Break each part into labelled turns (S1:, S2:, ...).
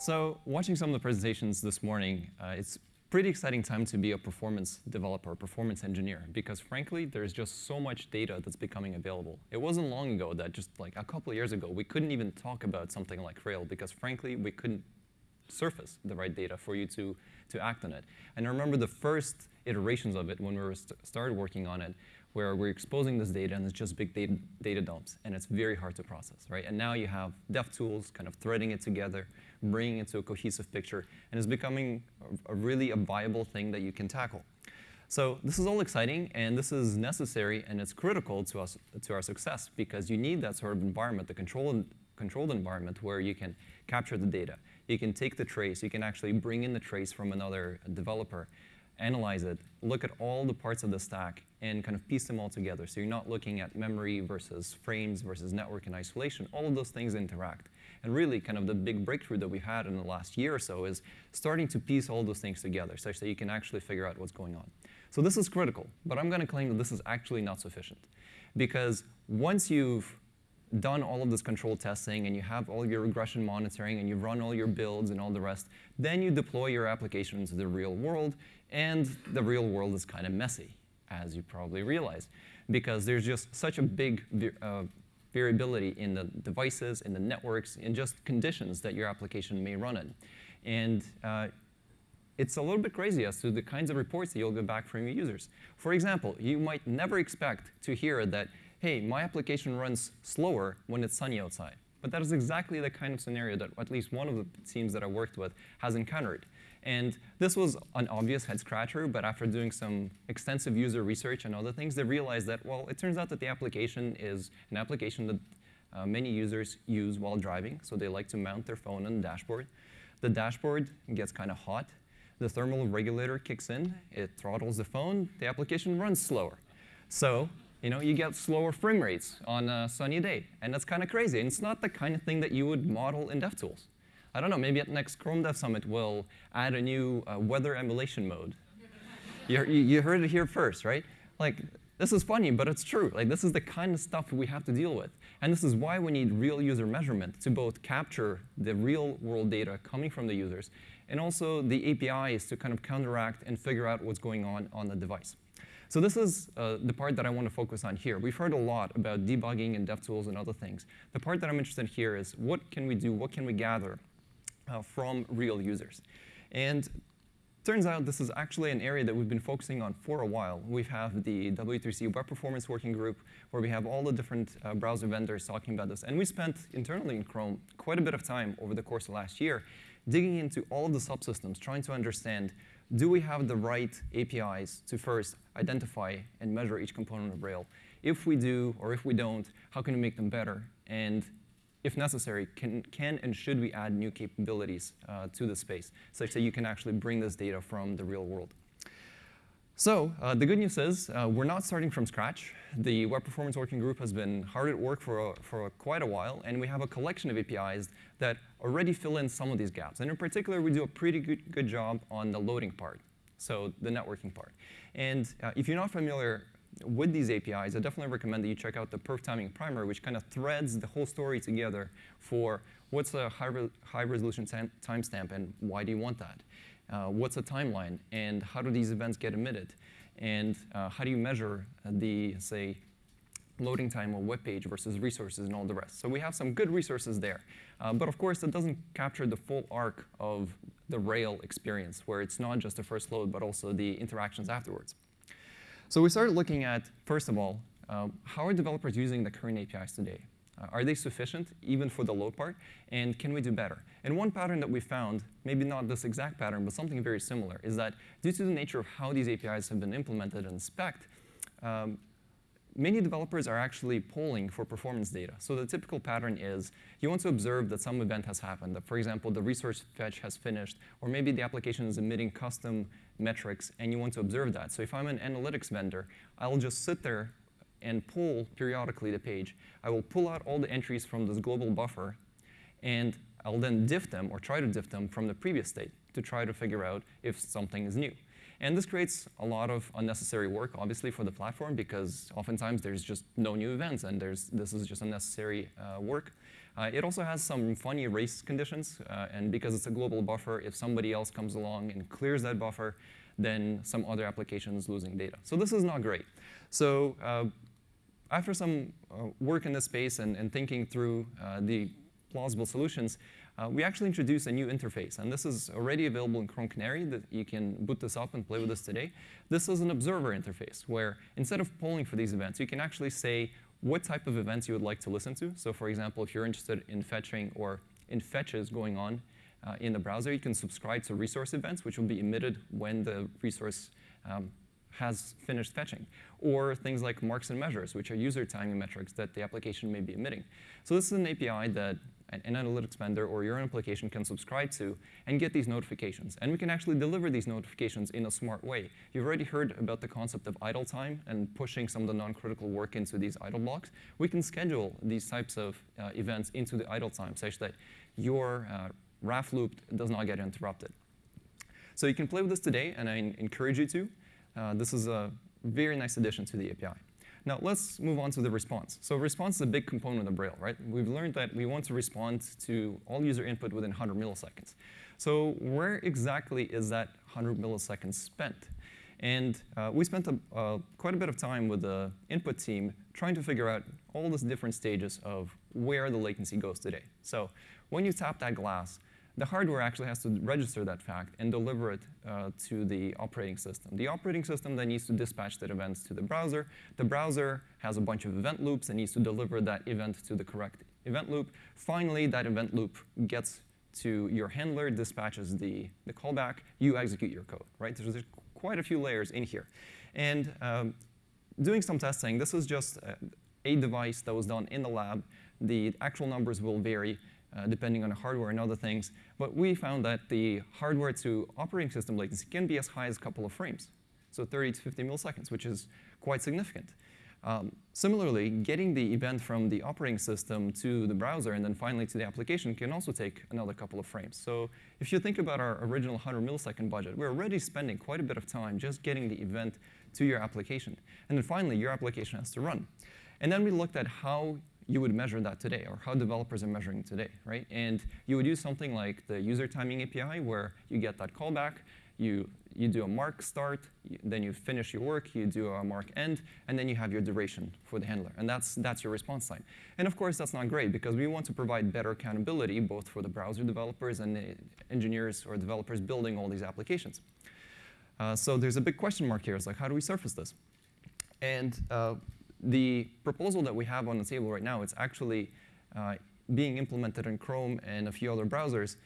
S1: So watching some of the presentations this morning, uh, it's pretty exciting time to be a performance developer, performance engineer, because frankly, there's just so much data that's becoming available. It wasn't long ago that just like a couple of years ago, we couldn't even talk about something like Rail because frankly, we couldn't surface the right data for you to, to act on it. And I remember the first iterations of it when we st started working on it, where we're exposing this data and it's just big data, data dumps, and it's very hard to process, right? And now you have dev tools kind of threading it together, bringing it to a cohesive picture, and it's becoming a, a really a viable thing that you can tackle. So this is all exciting, and this is necessary, and it's critical to us to our success because you need that sort of environment, the controlled controlled environment where you can capture the data. You can take the trace. You can actually bring in the trace from another developer, analyze it, look at all the parts of the stack, and kind of piece them all together. So you're not looking at memory versus frames versus network in isolation. All of those things interact. And really, kind of the big breakthrough that we've had in the last year or so is starting to piece all those things together such that you can actually figure out what's going on. So this is critical, but I'm going to claim that this is actually not sufficient. Because once you've done all of this control testing and you have all your regression monitoring and you've run all your builds and all the rest, then you deploy your application into the real world, and the real world is kind of messy, as you probably realize, because there's just such a big uh, variability in the devices, in the networks, in just conditions that your application may run in. And uh, it's a little bit crazy as to the kinds of reports that you'll get back from your users. For example, you might never expect to hear that, hey, my application runs slower when it's sunny outside. But that is exactly the kind of scenario that at least one of the teams that I worked with has encountered. And this was an obvious head scratcher, but after doing some extensive user research and other things, they realized that, well, it turns out that the application is an application that uh, many users use while driving. So they like to mount their phone on the dashboard. The dashboard gets kind of hot. The thermal regulator kicks in. It throttles the phone. The application runs slower. So you know, you get slower frame rates on a sunny day. And that's kind of crazy. And it's not the kind of thing that you would model in DevTools. I don't know, maybe at next Chrome Dev Summit we'll add a new uh, weather emulation mode. you, you heard it here first, right? Like, this is funny, but it's true. Like, this is the kind of stuff we have to deal with. And this is why we need real user measurement to both capture the real world data coming from the users and also the APIs to kind of counteract and figure out what's going on on the device. So this is uh, the part that I want to focus on here. We've heard a lot about debugging and DevTools and other things. The part that I'm interested in here is what can we do, what can we gather uh, from real users. And turns out this is actually an area that we've been focusing on for a while. We have the W3C Web Performance Working Group, where we have all the different uh, browser vendors talking about this. And we spent internally in Chrome quite a bit of time over the course of last year digging into all of the subsystems, trying to understand, do we have the right APIs to first identify and measure each component of Rail? If we do, or if we don't, how can we make them better? And if necessary, can, can and should we add new capabilities uh, to the space such that you can actually bring this data from the real world? So uh, the good news is uh, we're not starting from scratch. The Web Performance Working Group has been hard at work for, a, for a quite a while, and we have a collection of APIs that already fill in some of these gaps. And in particular, we do a pretty good, good job on the loading part, so the networking part. And uh, if you're not familiar with these APIs, I definitely recommend that you check out the perf timing primer, which kind of threads the whole story together for what's a high, re high resolution timestamp and why do you want that? Uh, what's a timeline and how do these events get emitted? And uh, how do you measure the, say, loading time of web page versus resources and all the rest. So we have some good resources there. Uh, but of course, it doesn't capture the full arc of the Rail experience, where it's not just the first load, but also the interactions afterwards. So we started looking at, first of all, um, how are developers using the current APIs today? Uh, are they sufficient, even for the load part? And can we do better? And one pattern that we found, maybe not this exact pattern, but something very similar, is that due to the nature of how these APIs have been implemented and spec'd, um, many developers are actually polling for performance data. So the typical pattern is you want to observe that some event has happened, that, for example, the resource fetch has finished, or maybe the application is emitting custom metrics, and you want to observe that. So if I'm an analytics vendor, I'll just sit there and pull periodically the page. I will pull out all the entries from this global buffer, and I'll then diff them, or try to diff them from the previous state to try to figure out if something is new. And this creates a lot of unnecessary work, obviously, for the platform, because oftentimes there's just no new events, and there's, this is just unnecessary uh, work. Uh, it also has some funny race conditions, uh, and because it's a global buffer, if somebody else comes along and clears that buffer, then some other application is losing data. So this is not great. So uh, after some uh, work in this space and, and thinking through uh, the plausible solutions, uh, we actually introduced a new interface. And this is already available in Chrome Canary. That you can boot this up and play with this today. This is an observer interface, where instead of polling for these events, you can actually say what type of events you would like to listen to. So for example, if you're interested in fetching or in fetches going on uh, in the browser, you can subscribe to resource events, which will be emitted when the resource um, has finished fetching, or things like marks and measures, which are user timing metrics that the application may be emitting. So this is an API that an, analytics vendor or your own application can subscribe to and get these notifications. And we can actually deliver these notifications in a smart way. You've already heard about the concept of idle time and pushing some of the non-critical work into these idle blocks. We can schedule these types of uh, events into the idle time such that your uh, RAF loop does not get interrupted. So you can play with this today, and I encourage you to. Uh, this is a very nice addition to the API. Now let's move on to the response. So response is a big component of Rail, right? We've learned that we want to respond to all user input within 100 milliseconds. So where exactly is that 100 milliseconds spent? And uh, we spent a, uh, quite a bit of time with the input team trying to figure out all these different stages of where the latency goes today. So when you tap that glass, the hardware actually has to register that fact and deliver it uh, to the operating system. The operating system then needs to dispatch that events to the browser. The browser has a bunch of event loops and needs to deliver that event to the correct event loop. Finally, that event loop gets to your handler, dispatches the, the callback, you execute your code, right? There's, there's quite a few layers in here. And um, doing some testing, this is just a, a device that was done in the lab. The actual numbers will vary uh, depending on the hardware and other things. But we found that the hardware to operating system latency can be as high as a couple of frames, so 30 to 50 milliseconds, which is quite significant. Um, similarly, getting the event from the operating system to the browser and then finally to the application can also take another couple of frames. So if you think about our original 100 millisecond budget, we're already spending quite a bit of time just getting the event to your application. And then finally, your application has to run. And then we looked at how you would measure that today, or how developers are measuring today, right? And you would use something like the user timing API, where you get that callback, you, you do a mark start, then you finish your work, you do a mark end, and then you have your duration for the handler. And that's, that's your response time. And of course, that's not great, because we want to provide better accountability, both for the browser developers and the engineers or developers building all these applications. Uh, so there's a big question mark here. It's like, how do we surface this? And uh, the proposal that we have on the table right now, it's actually uh, being implemented in Chrome and a few other browsers,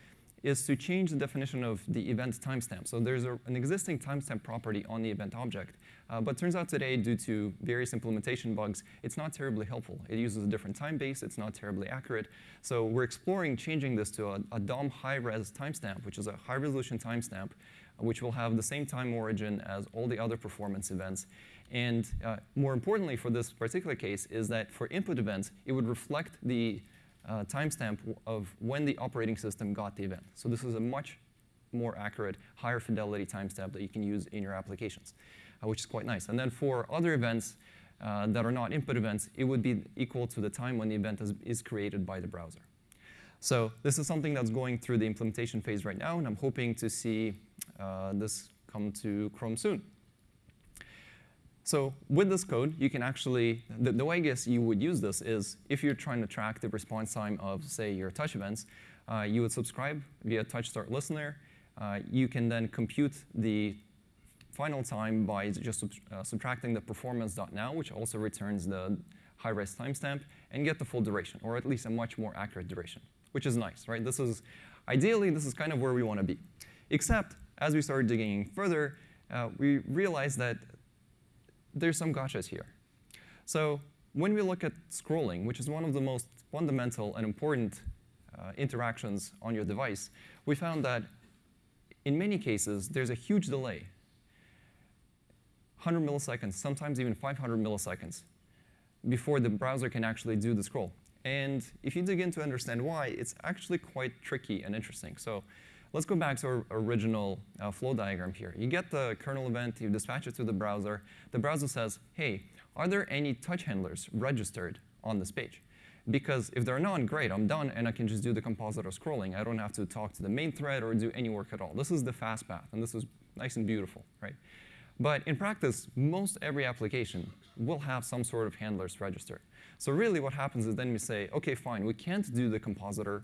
S1: is to change the definition of the event timestamp. So there's a, an existing timestamp property on the event object, uh, but turns out today, due to various implementation bugs, it's not terribly helpful. It uses a different time base. It's not terribly accurate. So we're exploring changing this to a, a DOM high-res timestamp, which is a high-resolution timestamp, which will have the same time origin as all the other performance events. And uh, more importantly for this particular case is that for input events, it would reflect the uh, timestamp of when the operating system got the event. So this is a much more accurate, higher fidelity timestamp that you can use in your applications, uh, which is quite nice. And then for other events uh, that are not input events, it would be equal to the time when the event is, is created by the browser. So this is something that's going through the implementation phase right now, and I'm hoping to see uh, this come to Chrome soon. So with this code, you can actually, the, the, way I guess you would use this is if you're trying to track the response time of, say, your touch events, uh, you would subscribe via touch start listener. Uh, you can then compute the final time by just sub uh, subtracting the performance.now, which also returns the high-res timestamp, and get the full duration, or at least a much more accurate duration, which is nice, right? This is, ideally, this is kind of where we want to be. Except, as we started digging further, uh, we realized that there's some gotchas here. So when we look at scrolling, which is one of the most fundamental and important uh, interactions on your device, we found that in many cases, there's a huge delay. 100 milliseconds, sometimes even 500 milliseconds, before the browser can actually do the scroll. And if you dig in to understand why, it's actually quite tricky and interesting. So Let's go back to our original uh, flow diagram here. You get the kernel event, you dispatch it to the browser. The browser says, hey, are there any touch handlers registered on this page? Because if they're not, great, I'm done, and I can just do the compositor scrolling. I don't have to talk to the main thread or do any work at all. This is the fast path, and this is nice and beautiful, right? But in practice, most every application will have some sort of handlers registered. So really what happens is then we say, OK, fine, we can't do the compositor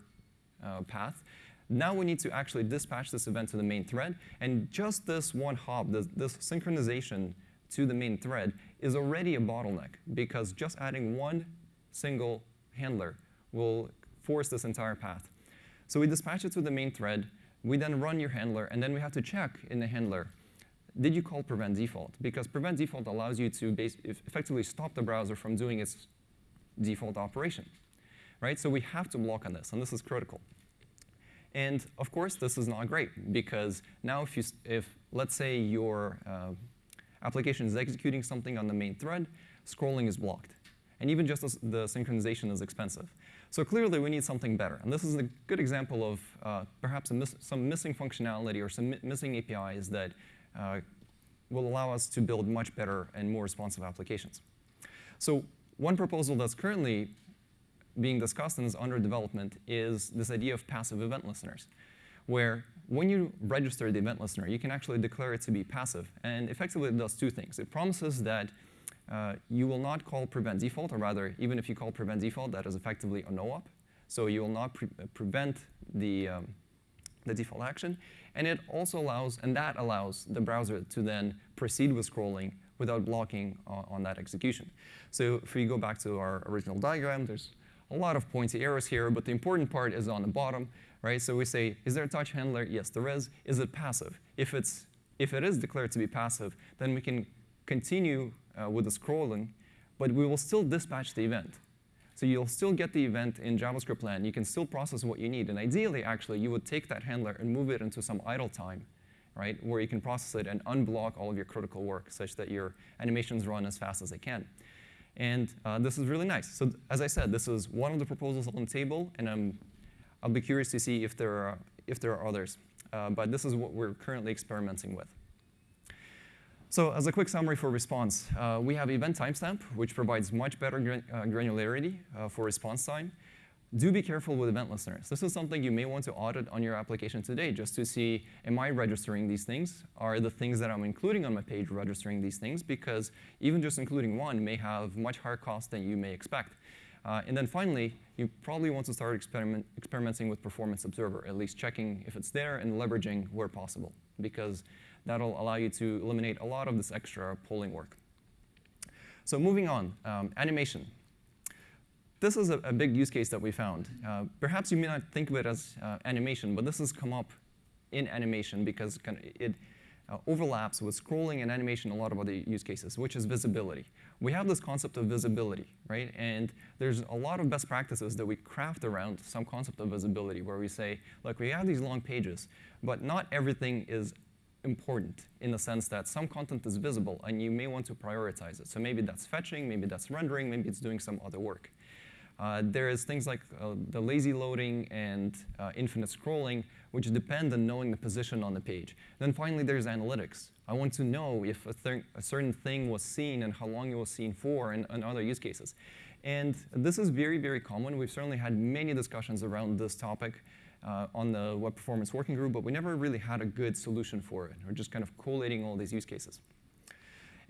S1: uh, path. Now we need to actually dispatch this event to the main thread. And just this one hop, this, this synchronization to the main thread is already a bottleneck, because just adding one single handler will force this entire path. So we dispatch it to the main thread. We then run your handler, and then we have to check in the handler, did you call prevent default? Because prevent default allows you to effectively stop the browser from doing its default operation. Right? So we have to block on this, and this is critical. And of course, this is not great, because now if, you, if let's say your uh, application is executing something on the main thread, scrolling is blocked. And even just the synchronization is expensive. So clearly, we need something better. And this is a good example of uh, perhaps miss some missing functionality or some mi missing APIs that uh, will allow us to build much better and more responsive applications. So one proposal that's currently being discussed and is under development is this idea of passive event listeners, where when you register the event listener, you can actually declare it to be passive. And effectively, it does two things. It promises that uh, you will not call prevent default, or rather, even if you call prevent default, that is effectively a no-op. So you will not pre prevent the, um, the default action. And it also allows, and that allows the browser to then proceed with scrolling without blocking uh, on that execution. So if we go back to our original diagram, there's a lot of pointy arrows here, but the important part is on the bottom, right? So we say, is there a touch handler? Yes, there is. Is it passive? If, it's, if it is declared to be passive, then we can continue uh, with the scrolling, but we will still dispatch the event. So you'll still get the event in JavaScript land. You can still process what you need. And ideally, actually, you would take that handler and move it into some idle time, right, where you can process it and unblock all of your critical work such that your animations run as fast as they can. And uh, this is really nice. So as I said, this is one of the proposals on the table, and I'm, I'll be curious to see if there are, if there are others. Uh, but this is what we're currently experimenting with. So as a quick summary for response, uh, we have event timestamp, which provides much better gran uh, granularity uh, for response time. Do be careful with event listeners. This is something you may want to audit on your application today just to see, am I registering these things? Are the things that I'm including on my page registering these things? Because even just including one may have much higher cost than you may expect. Uh, and then finally, you probably want to start experiment, experimenting with Performance Observer, at least checking if it's there and leveraging where possible. Because That'll allow you to eliminate a lot of this extra polling work. So moving on, um, animation. This is a, a, big use case that we found. Uh, perhaps you may not think of it as uh, animation, but this has come up in animation because it uh, overlaps with scrolling and animation a lot of other use cases, which is visibility. We have this concept of visibility, right? And there's a lot of best practices that we craft around some concept of visibility where we say, look, we have these long pages, but not everything is important in the sense that some content is visible and you may want to prioritize it. So maybe that's fetching, maybe that's rendering, maybe it's doing some other work. Uh, there is things like uh, the lazy loading and uh, infinite scrolling, which depend on knowing the position on the page. Then finally, there's analytics. I want to know if a, a certain thing was seen and how long it was seen for and, and other use cases. And this is very, very common. We've certainly had many discussions around this topic uh, on the web performance working group, but we never really had a good solution for it. We're just kind of collating all these use cases.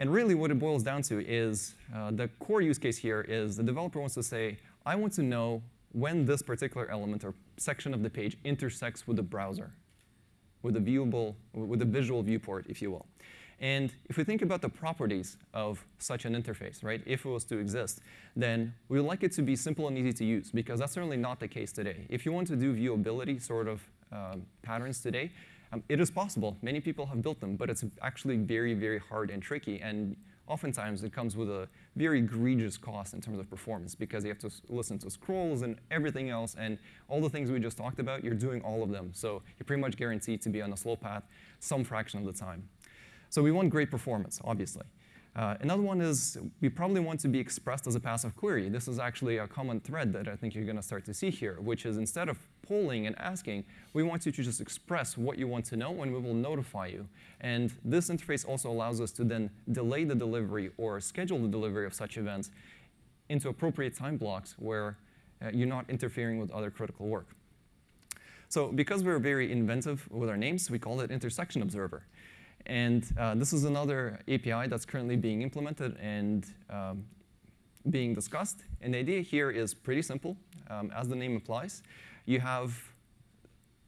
S1: And really what it boils down to is uh, the core use case here is the developer wants to say, I want to know when this particular element or section of the page intersects with the browser, with a viewable, with a visual viewport, if you will. And if we think about the properties of such an interface, right, if it was to exist, then we would like it to be simple and easy to use, because that's certainly not the case today. If you want to do viewability sort of um, patterns today, um, it is possible. Many people have built them, but it's actually very, very hard and tricky. And oftentimes it comes with a very egregious cost in terms of performance because you have to listen to scrolls and everything else. And all the things we just talked about, you're doing all of them. So you're pretty much guaranteed to be on a slow path some fraction of the time. So we want great performance, obviously. Uh, another one is we probably want to be expressed as a passive query. This is actually a common thread that I think you're going to start to see here, which is instead of polling and asking, we want you to just express what you want to know, and we will notify you. And this interface also allows us to then delay the delivery or schedule the delivery of such events into appropriate time blocks where uh, you're not interfering with other critical work. So because we're very inventive with our names, we call it Intersection Observer. And uh, this is another API that's currently being implemented and um, being discussed. And the idea here is pretty simple, um, as the name implies. You have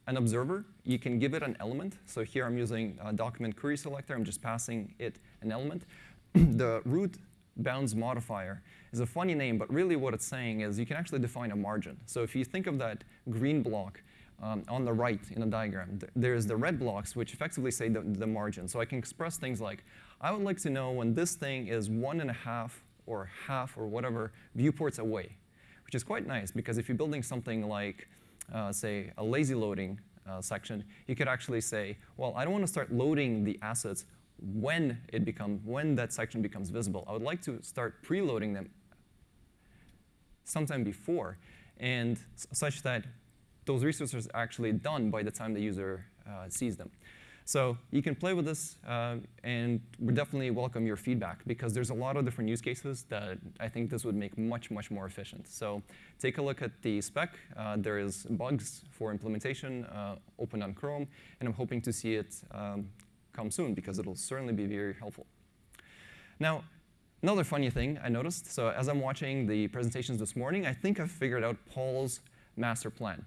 S1: an observer. You can give it an element. So here I'm using a document query selector. I'm just passing it an element. the root bounds modifier is a funny name, but really what it's saying is you can actually define a margin. So if you think of that green block um, on the right in the diagram, th there's the red blocks, which effectively say the, the margin. So I can express things like, I would like to know when this thing is one and a half or half or whatever viewports away, which is quite nice because if you're building something like, say, a lazy loading uh, section, you could actually say, well, I don't want to start loading the assets when it becomes when that section becomes visible. I would like to start preloading them sometime before, and such that those resources are actually done by the time the user uh, sees them. So you can play with this, uh, and we definitely welcome your feedback because there's a lot of different use cases that I think this would make much, much more efficient. So take a look at the spec. Uh, there is bugs for implementation uh, open on Chrome, and I'm hoping to see it um, come soon because it'll certainly be very helpful. Now, another funny thing I noticed, so as I'm watching the presentations this morning, I think I've figured out Paul's master plan.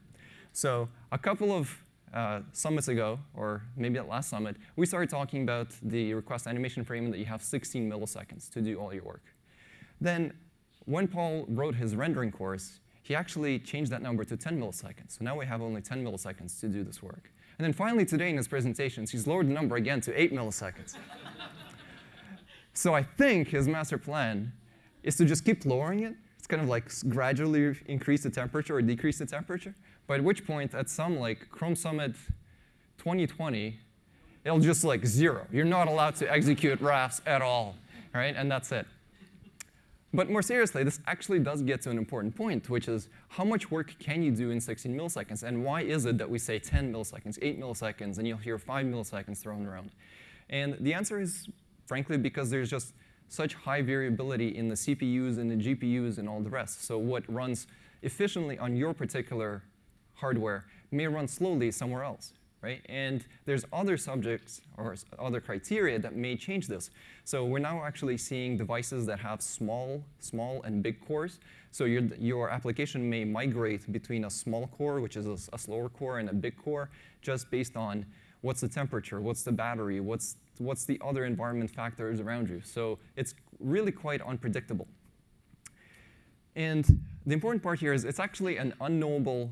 S1: So a couple of uh, summits ago, or maybe at last summit, we started talking about the request animation frame that you have 16 milliseconds to do all your work. Then when Paul wrote his rendering course, he actually changed that number to 10 milliseconds. So now we have only 10 milliseconds to do this work. And then finally today in his presentations, he's lowered the number again to 8 milliseconds. so I think his master plan is to just keep lowering it. It's kind of like gradually increase the temperature or decrease the temperature. By which point, at some like Chrome Summit 2020, it'll just like zero. You're not allowed to execute RAFs at all, right? And that's it. But more seriously, this actually does get to an important point, which is how much work can you do in 16 milliseconds? And why is it that we say 10 milliseconds, 8 milliseconds, and you'll hear 5 milliseconds thrown around? And the answer is, frankly, because there's just such high variability in the CPUs and the GPUs and all the rest. So what runs efficiently on your particular hardware may run slowly somewhere else right? And there's other subjects or other criteria that may change this. So we're now actually seeing devices that have small, small and big cores. So your, your application may migrate between a small core, which is a, a slower core, and a big core, just based on what's the temperature, what's the battery, what's, what's the other environment factors around you. So it's really quite unpredictable. And the important part here is it's actually an unknowable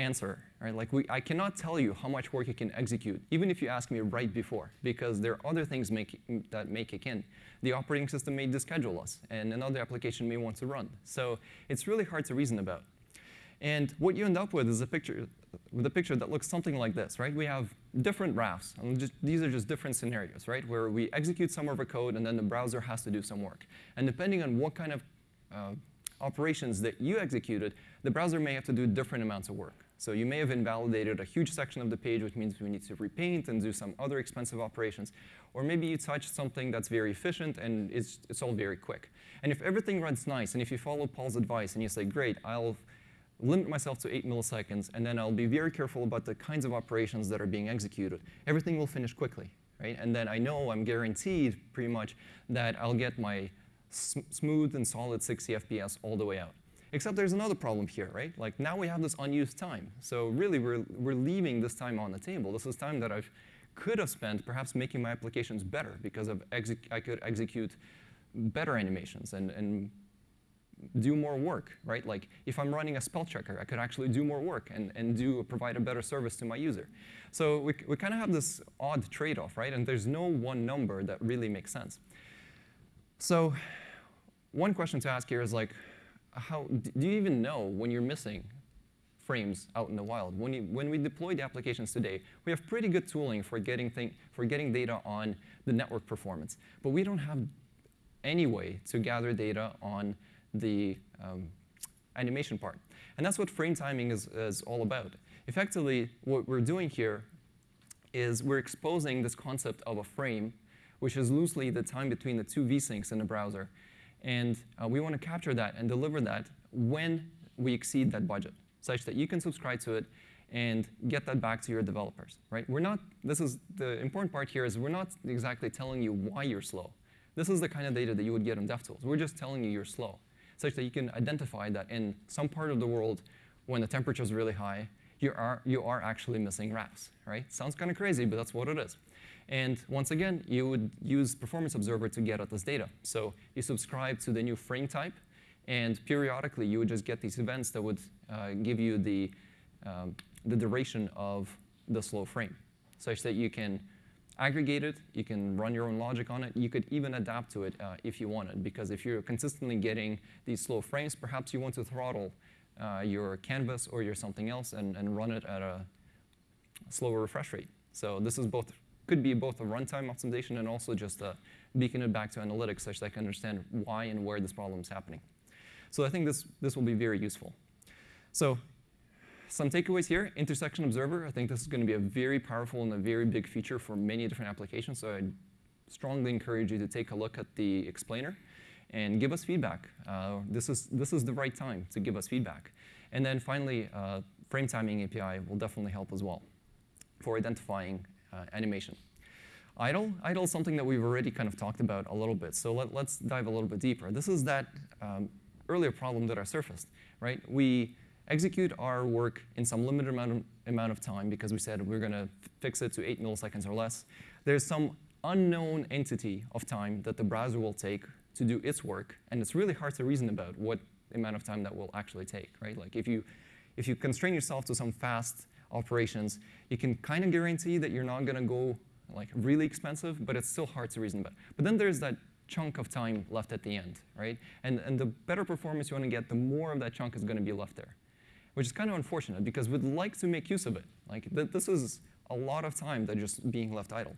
S1: answer. Right? Like we, I cannot tell you how much work you can execute, even if you ask me right before, because there are other things make, that may kick in. The operating system may deschedule us, and another application may want to run. So it's really hard to reason about. And what you end up with is a picture, with a picture that looks something like this, right? We have different RAFs. Just, these are just different scenarios, right? Where we execute some of our code, and then the browser has to do some work. And depending on what kind of uh, operations that you executed, the browser may have to do different amounts of work. So you may have invalidated a huge section of the page, which means we need to repaint and do some other expensive operations. Or maybe you touched something that's very efficient and it's, it's all very quick. And if everything runs nice, and if you follow Paul's advice and you say, great, I'll limit myself to 8 milliseconds, and then I'll be very careful about the kinds of operations that are being executed, everything will finish quickly. Right? And then I know I'm guaranteed pretty much that I'll get my smooth and solid 60 FPS all the way out. Except there's another problem here, right? Like now we have this unused time. So really, we're, we're leaving this time on the table. This is time that I could have spent perhaps making my applications better because of I could execute better animations and, and do more work, right? Like if I'm running a spell checker, I could actually do more work and, and do provide a better service to my user. So we, we kind of have this odd trade-off, right? And there's no one number that really makes sense. So one question to ask here is like, how do you even know when you're missing frames out in the wild? When, you, when we deploy the applications today, we have pretty good tooling for getting, thing, for getting data on the network performance. But we don't have any way to gather data on the um, animation part. And that's what frame timing is, is all about. Effectively, what we're doing here is we're exposing this concept of a frame, which is loosely the time between the two vsyncs in the browser. And uh, we want to capture that and deliver that when we exceed that budget, such that you can subscribe to it and get that back to your developers, right? We're not, this is, the important part here is we're not exactly telling you why you're slow. This is the kind of data that you would get on DevTools. We're just telling you you're slow, such that you can identify that in some part of the world, when the temperature is really high, you are, you are actually missing RAFs, right? Sounds kind of crazy, but that's what it is. And once again, you would use Performance Observer to get at this data. So you subscribe to the new frame type, and periodically you would just get these events that would uh, give you the, um, the duration of the slow frame, such that you can aggregate it, you can run your own logic on it, you could even adapt to it uh, if you wanted, because if you're consistently getting these slow frames, perhaps you want to throttle uh, your canvas or your something else and, and run it at a slower refresh rate. So this is both could be both a runtime optimization and also just uh, beacon it back to analytics such that I can understand why and where this problem is happening. So I think this, this will be very useful. So some takeaways here, intersection observer. I think this is going to be a very powerful and a very big feature for many different applications. So I strongly encourage you to take a look at the explainer and give us feedback. Uh, this, is, this is the right time to give us feedback. And then finally, uh, frame timing API will definitely help as well for identifying animation. Idle, idle is something that we've already kind of talked about a little bit. So let, us dive a little bit deeper. This is that um, earlier problem that I surfaced, right? We execute our work in some limited amount of, amount of time because we said we're going to fix it to 8 milliseconds or less. There's some unknown entity of time that the browser will take to do its work, and it's really hard to reason about what amount of time that will actually take, right? Like if you, if you constrain yourself to some fast operations, you can kind of guarantee that you're not going to go like really expensive, but it's still hard to reason about. But then there's that chunk of time left at the end, right? And, and the better performance you want to get, the more of that chunk is going to be left there, which is kind of unfortunate because we'd like to make use of it. Like th this is a lot of time that just being left idle.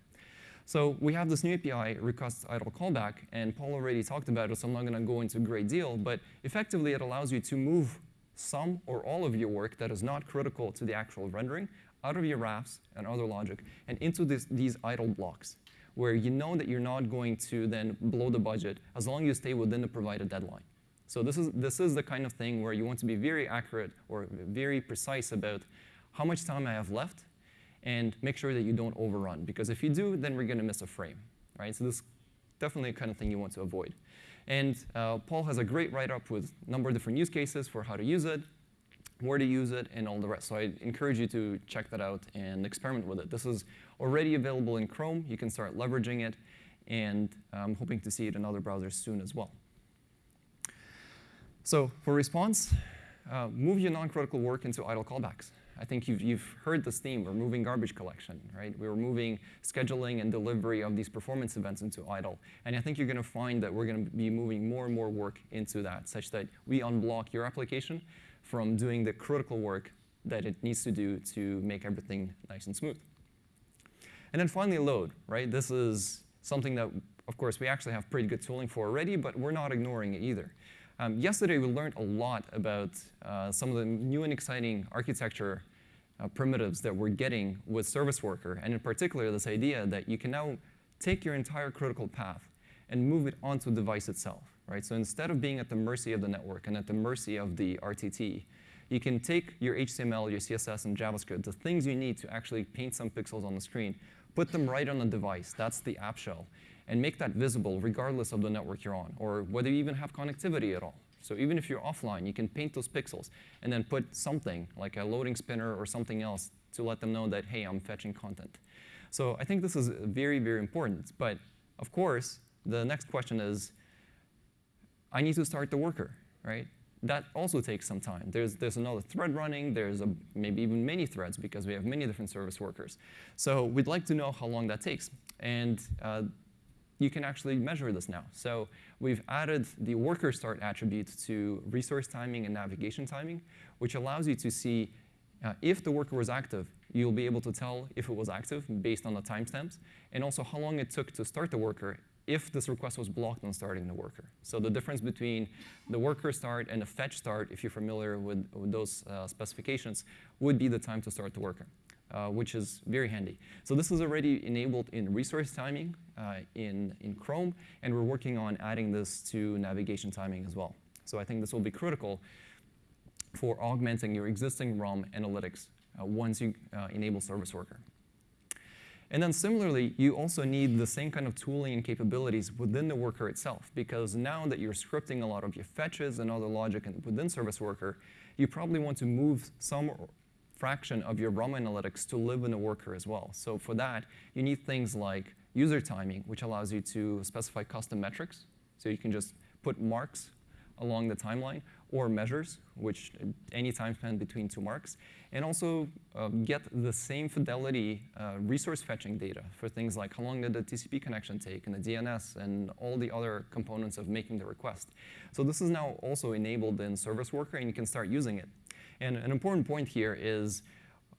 S1: So we have this new API, request idle callback, and Paul already talked about it, so I'm not going to go into a great deal, but effectively it allows you to move some or all of your work that is not critical to the actual rendering out of your RAFs and other logic and into this, these idle blocks, where you know that you're not going to then blow the budget as long as you stay within the provided deadline. So this is, this is the kind of thing where you want to be very accurate or very precise about how much time I have left and make sure that you don't overrun. Because if you do, then we're going to miss a frame. Right? So this is definitely the kind of thing you want to avoid. And uh, Paul has a great write-up with a number of different use cases for how to use it, where to use it, and all the rest. So I encourage you to check that out and experiment with it. This is already available in Chrome. You can start leveraging it, and I'm hoping to see it in other browsers soon as well. So for response, uh, move your non-critical work into idle callbacks. I think you've, you've heard this theme. We're moving garbage collection, right? We're moving scheduling and delivery of these performance events into idle. And I think you're going to find that we're going to be moving more and more work into that, such that we unblock your application from doing the critical work that it needs to do to make everything nice and smooth. And then finally, load, right? This is something that, of course, we actually have pretty good tooling for already, but we're not ignoring it either. Um, yesterday, we learned a lot about uh, some of the new and exciting architecture uh, primitives that we're getting with Service Worker, and in particular, this idea that you can now take your entire critical path and move it onto the device itself. Right? So instead of being at the mercy of the network and at the mercy of the RTT, you can take your HTML, your CSS, and JavaScript, the things you need to actually paint some pixels on the screen, put them right on the device. That's the app shell. And make that visible regardless of the network you're on, or whether you even have connectivity at all. So even if you're offline, you can paint those pixels and then put something like a loading spinner or something else to let them know that, hey, I'm fetching content. So I think this is very, very important. But of course, the next question is, I need to start the worker, right? That also takes some time. There's, there's another thread running. There's a, maybe even many threads because we have many different service workers. So we'd like to know how long that takes. And uh, you can actually measure this now. So we've added the worker start attribute to resource timing and navigation timing, which allows you to see uh, if the worker was active, you'll be able to tell if it was active based on the timestamps, and also how long it took to start the worker if this request was blocked on starting the worker. So the difference between the worker start and the fetch start, if you're familiar with, with those uh, specifications, would be the time to start the worker uh, which is very handy. So this is already enabled in resource timing uh, in, in Chrome, and we're working on adding this to navigation timing as well. So I think this will be critical for augmenting your existing RUM analytics uh, once you uh, enable Service Worker. And then similarly, you also need the same kind of tooling and capabilities within the worker itself, because now that you're scripting a lot of your fetches and other logic within Service Worker, you probably want to move some fraction of your RUM analytics to live in the worker as well. So for that, you need things like user timing, which allows you to specify custom metrics. So you can just put marks along the timeline, or measures, which any time span between two marks, and also um, get the same fidelity uh, resource fetching data for things like how long did the TCP connection take, and the DNS, and all the other components of making the request. So this is now also enabled in Service Worker, and you can start using it. And an important point here is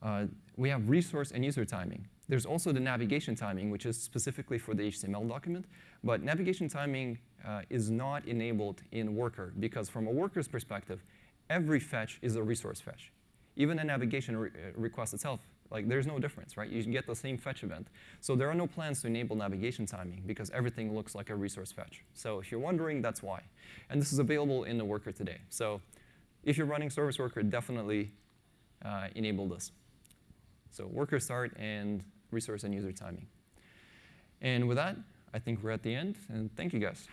S1: uh, we have resource and user timing. There's also the navigation timing, which is specifically for the HTML document. But navigation timing uh, is not enabled in Worker because from a worker's perspective, every fetch is a resource fetch. Even a navigation re uh, request itself, like there's no difference, right? You get the same fetch event. So there are no plans to enable navigation timing because everything looks like a resource fetch. So if you're wondering, that's why. And this is available in the worker today. So if you're running Service Worker, definitely uh, enable this. So worker start and resource and user timing. And with that, I think we're at the end, and thank you guys.